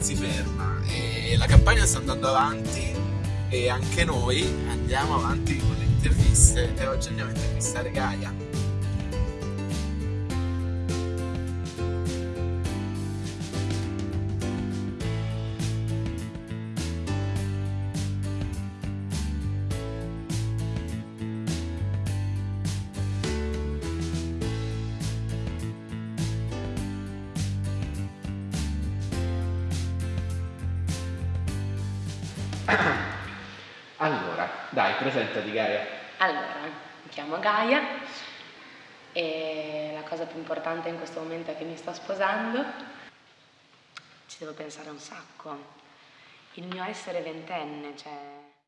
si ferma e la campagna sta andando avanti e anche noi andiamo avanti con le interviste e oggi andiamo a intervistare Gaia. Allora, dai, presentati Gaia. Allora, mi chiamo Gaia e la cosa più importante in questo momento è che mi sto sposando. Ci devo pensare un sacco. Il mio essere ventenne, cioè